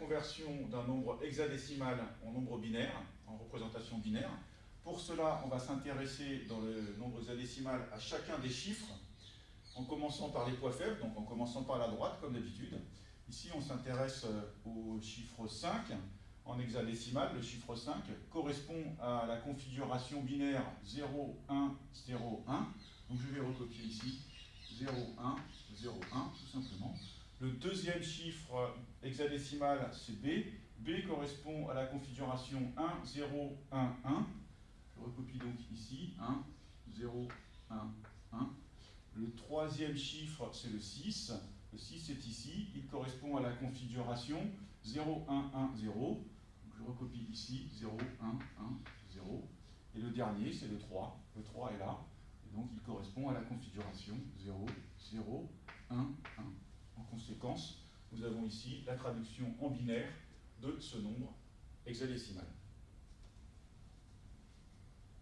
conversion d'un nombre hexadécimal en nombre binaire, en représentation binaire. Pour cela, on va s'intéresser dans le nombre hexadécimal à chacun des chiffres, en commençant par les poids faibles, donc en commençant par la droite, comme d'habitude. Ici, on s'intéresse euh, au chiffre 5 en hexadécimal. Le chiffre 5 correspond à la configuration binaire 0, 1, 0, 1. Donc je vais recopier ici 0, 1, 0, 1, tout simplement. Le deuxième chiffre hexadécimal, c'est B. B correspond à la configuration 1, 0, 1, 1. Je recopie donc ici 1, 0, 1, 1. Le troisième chiffre, c'est le 6. Le 6 est ici. Il correspond à la configuration 0, 1, 1, 0. je recopie ici 0, 1, 1, 0. Et le dernier, c'est le 3. Le 3 est là. Et donc, il correspond à la configuration 0, 0, 1, 1. Nous avons ici la traduction en binaire de ce nombre hexadécimal.